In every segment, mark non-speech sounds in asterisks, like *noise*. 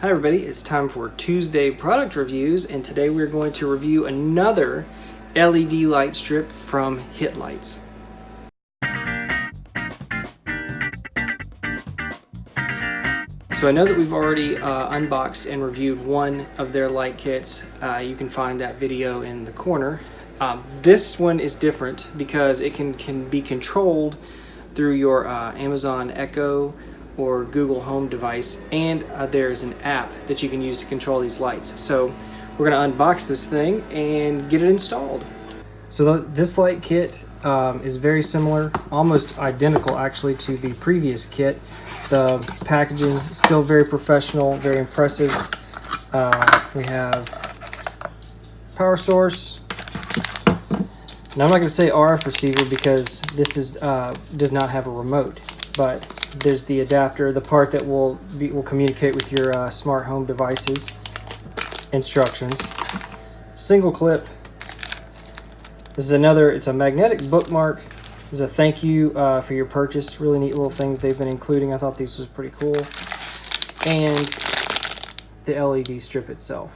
Hi everybody, it's time for Tuesday product reviews and today we're going to review another LED light strip from Hit Lights. So I know that we've already uh, unboxed and reviewed one of their light kits. Uh, you can find that video in the corner. Um, this one is different because it can, can be controlled through your uh, Amazon Echo or Google Home device and uh, there's an app that you can use to control these lights. So we're going to unbox this thing and get it installed. So this light kit um, is very similar, almost identical actually to the previous kit. The packaging still very professional, very impressive. Uh, we have power source. Now I'm not going to say RF receiver because this is uh, does not have a remote, but there's the adapter, the part that will be, will communicate with your uh, smart home devices. Instructions. Single clip. This is another, it's a magnetic bookmark. This is a thank you uh, for your purchase. Really neat little thing that they've been including. I thought these was pretty cool. And the LED strip itself.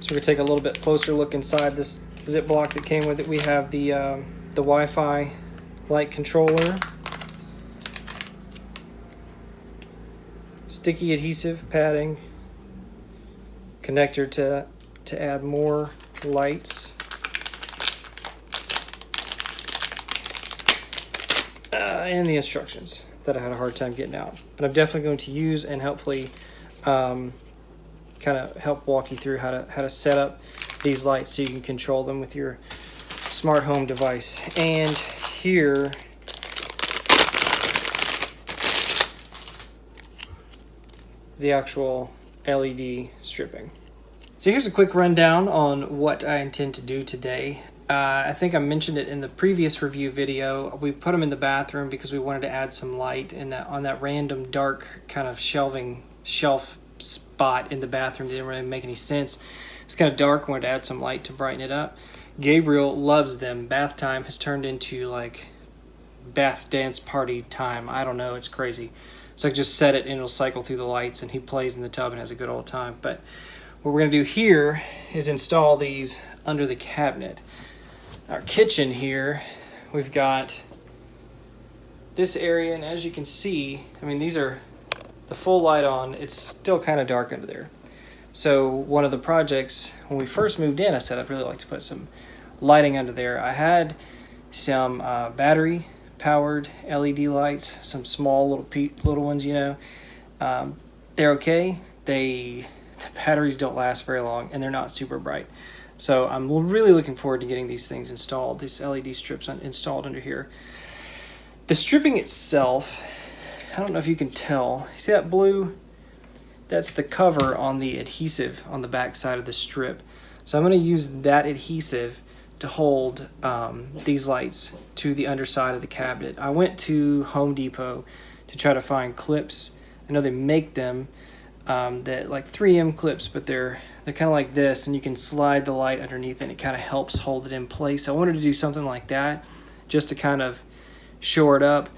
So we're gonna take a little bit closer look inside this zip block that came with it. We have the, uh, the Wi-Fi light controller sticky adhesive padding, connector to, to add more lights. Uh, and the instructions that I had a hard time getting out. But I'm definitely going to use and hopefully um, kind of help walk you through how to, how to set up these lights so you can control them with your smart home device. And here the actual LED stripping. So here's a quick rundown on what I intend to do today. Uh, I think I mentioned it in the previous review video. We put them in the bathroom because we wanted to add some light in that on that random dark kind of shelving shelf spot in the bathroom. didn't really make any sense. It's kind of dark. wanted to add some light to brighten it up. Gabriel loves them. Bath time has turned into like bath dance party time. I don't know. It's crazy. So I just set it and it'll cycle through the lights and he plays in the tub and has a good old time. But what we're gonna do here is install these under the cabinet. Our kitchen here, we've got this area and as you can see, I mean these are the full light on, it's still kind of dark under there. So one of the projects, when we first moved in, I said I'd really like to put some lighting under there. I had some uh, battery powered LED lights, some small little little ones, you know. Um, they're okay. They the batteries don't last very long and they're not super bright. So I'm really looking forward to getting these things installed, these LED strips installed under here. The stripping itself, I don't know if you can tell. See that blue? That's the cover on the adhesive on the back side of the strip. So I'm going to use that adhesive to hold um, these lights to the underside of the cabinet. I went to Home Depot to try to find clips. I know they make them um, that like 3M clips, but they're they're kind of like this, and you can slide the light underneath, and it kind of helps hold it in place. I wanted to do something like that, just to kind of shore it up,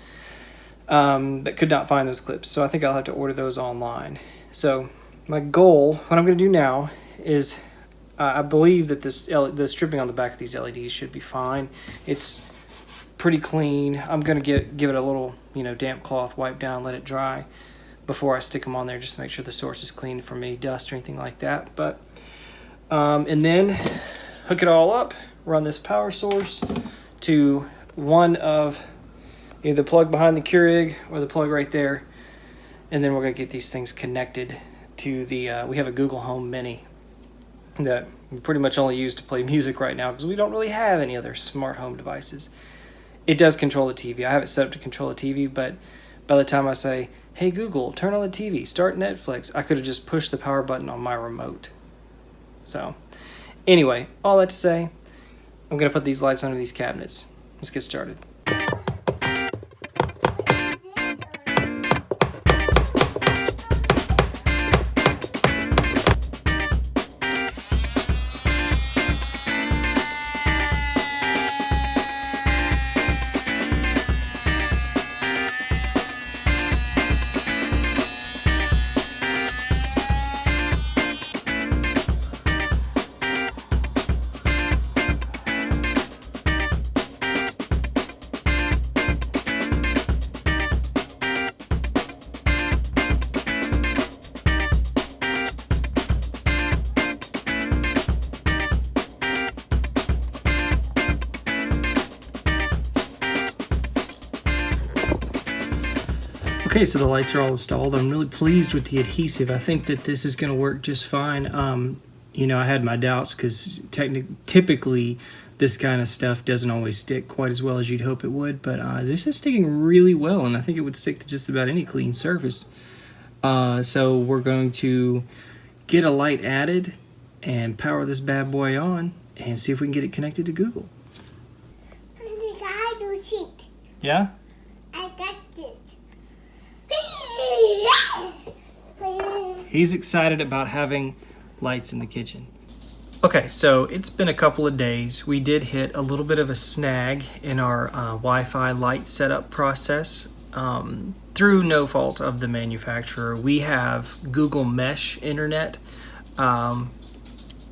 um, but could not find those clips. So I think I'll have to order those online. So my goal, what I'm going to do now, is uh, I believe that this the stripping on the back of these LEDs should be fine. It's pretty clean. I'm gonna get give it a little you know damp cloth, wipe down, let it dry before I stick them on there, just to make sure the source is clean from any dust or anything like that. But um, and then hook it all up, run this power source to one of either the plug behind the Keurig or the plug right there, and then we're gonna get these things connected to the. Uh, we have a Google Home Mini that we pretty much only use to play *laughs* music right now because we don't really have any other smart home devices. It does control the TV. I have it set up to control the TV, but by the time I say, hey Google, turn on the TV, start Netflix, I could have just pushed the power button on my remote. So, anyway, all that to say, I'm going to put these lights under these cabinets. Let's get started. Okay, so the lights are all installed. I'm really pleased with the adhesive. I think that this is going to work just fine. Um, you know, I had my doubts because typically this kind of stuff doesn't always stick quite as well as you'd hope it would, but uh, this is sticking really well, and I think it would stick to just about any clean surface. Uh, so we're going to get a light added and power this bad boy on and see if we can get it connected to Google. Yeah? I got it. He's excited about having lights in the kitchen. Okay, so it's been a couple of days. We did hit a little bit of a snag in our uh, Wi-Fi light setup process. Um, through no fault of the manufacturer, we have Google Mesh Internet. Um,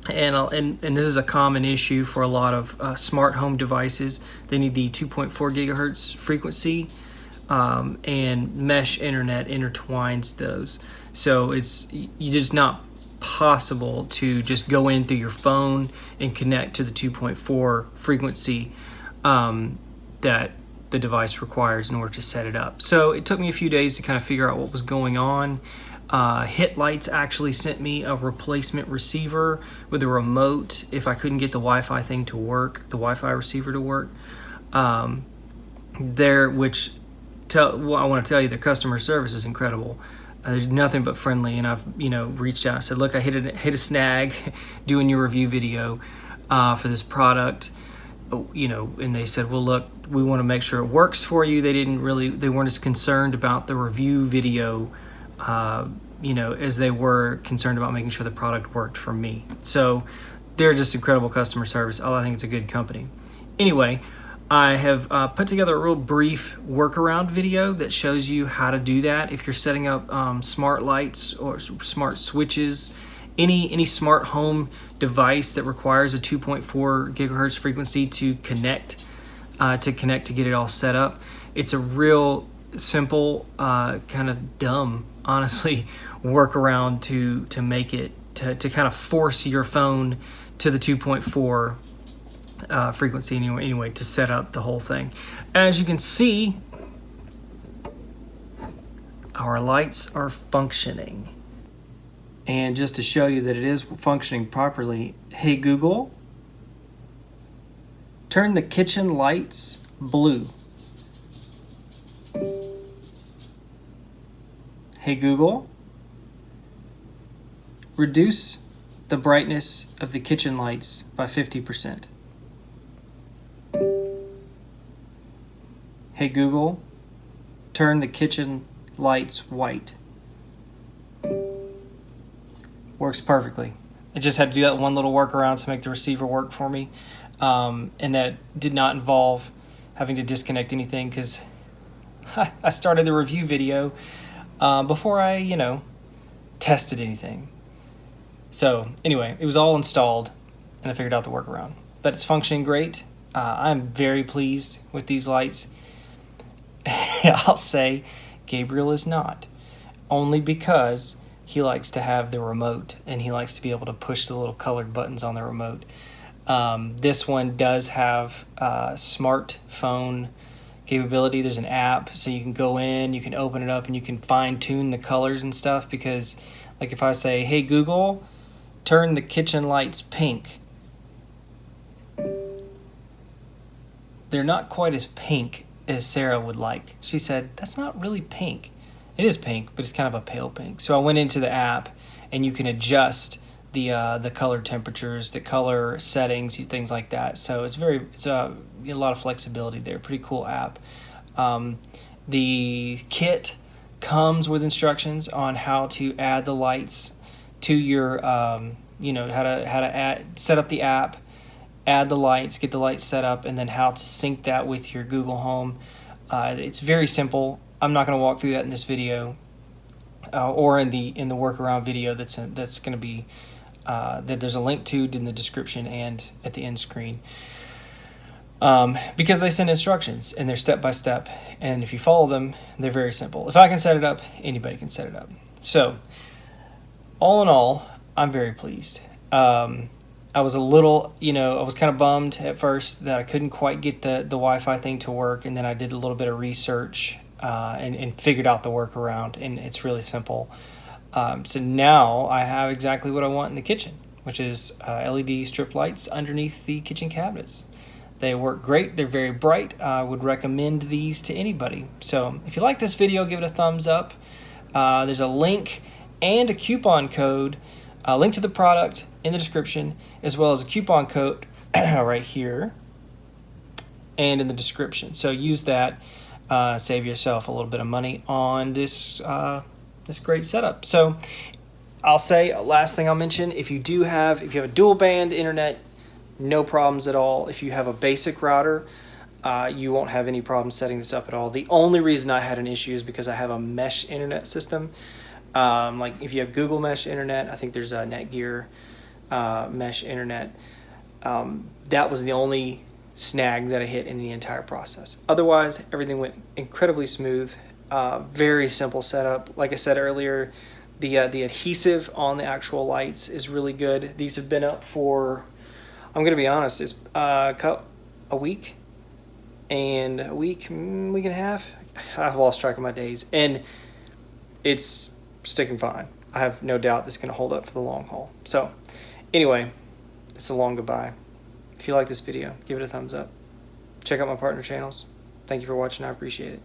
and, and, and this is a common issue for a lot of uh, smart home devices. They need the 2.4 gigahertz frequency um, and mesh internet intertwines those. So it's just not possible to just go in through your phone and connect to the 2.4 frequency um, that the device requires in order to set it up. So it took me a few days to kind of figure out what was going on. Uh, Hitlights actually sent me a replacement receiver with a remote if I couldn't get the Wi-Fi thing to work, the Wi-Fi receiver to work. Um, there, which tell, well, I want to tell you, their customer service is incredible. Uh, there's nothing but friendly, and I've you know reached out and said, look, I hit a hit a snag *laughs* doing your review video uh, for this product. Oh, you know, and they said, well, look, we want to make sure it works for you. They didn't really, they weren't as concerned about the review video uh, you know, as they were concerned about making sure the product worked for me. So they're just incredible customer service. Oh, I think it's a good company. Anyway, I have uh, put together a real brief workaround video that shows you how to do that. If you're setting up um, smart lights or smart switches, any any smart home device that requires a 2.4 gigahertz frequency to connect uh, to connect to get it all set up, it's a real simple, uh, kind of dumb honestly *laughs* workaround to to make it to, to kind of force your phone to the 2.4 uh, frequency anyway, anyway to set up the whole thing. As you can see, our lights are functioning. And just to show you that it is functioning properly, hey Google, turn the kitchen lights blue. Hey Google, reduce the brightness of the kitchen lights by 50%. Hey Google, turn the kitchen lights white. Works perfectly. I just had to do that one little workaround to make the receiver work for me. Um, and that did not involve having to disconnect anything because *laughs* I started the review video uh, before I, you know, tested anything. So anyway, it was all installed and I figured out the workaround. But it's functioning great. Uh, I'm very pleased with these lights. *laughs* I'll say Gabriel is not. Only because he likes to have the remote and he likes to be able to push the little colored buttons on the remote. Um, this one does have uh, smartphone capability. There's an app, so you can go in, you can open it up, and you can fine tune the colors and stuff. Because, like, if I say, "Hey Google, turn the kitchen lights pink," they're not quite as pink as Sarah would like. She said, "That's not really pink. It is pink, but it's kind of a pale pink." So I went into the app, and you can adjust the uh, the color temperatures, the color settings, things like that. So it's very it's a, a lot of flexibility there. Pretty cool app. Um, the kit comes with instructions on how to add the lights to your um, you know how to how to add set up the app, add the lights, get the lights set up, and then how to sync that with your Google Home. Uh, it's very simple. I'm not going to walk through that in this video. Uh, or in the in the workaround video that's that's going to be uh, that there's a link to in the description and at the end screen. Um, because they send instructions and they're step by step, and if you follow them, they're very simple. If I can set it up, anybody can set it up. So, all in all, I'm very pleased. Um, I was a little, you know, I was kind of bummed at first that I couldn't quite get the, the Wi Fi thing to work, and then I did a little bit of research uh, and, and figured out the workaround, and it's really simple. Um, so now I have exactly what I want in the kitchen, which is uh, LED strip lights underneath the kitchen cabinets. They work great. They're very bright. I would recommend these to anybody. So if you like this video, give it a thumbs up. Uh, there's a link and a coupon code, a link to the product in the description, as well as a coupon code *clears throat* right here and in the description. So use that, uh, save yourself a little bit of money on this uh, this great setup. So I'll say last thing I'll mention: if you do have if you have a dual band internet, no problems at all. If you have a basic router. Uh, you won't have any problem setting this up at all. The only reason I had an issue is because I have a mesh internet system. Um, like if you have Google Mesh Internet, I think there's a Netgear uh, Mesh Internet. Um, that was the only snag that I hit in the entire process. Otherwise, everything went incredibly smooth. Uh, very simple setup. Like I said earlier, the uh, the adhesive on the actual lights is really good. These have been up for, I'm gonna be honest, it's uh, a week, and a week, mm, week and a half. *sighs* I've lost track of my days, and it's sticking fine. I have no doubt this is gonna hold up for the long haul. So, anyway, it's a long goodbye. If you like this video, give it a thumbs up. Check out my partner channels. Thank you for watching. I appreciate it.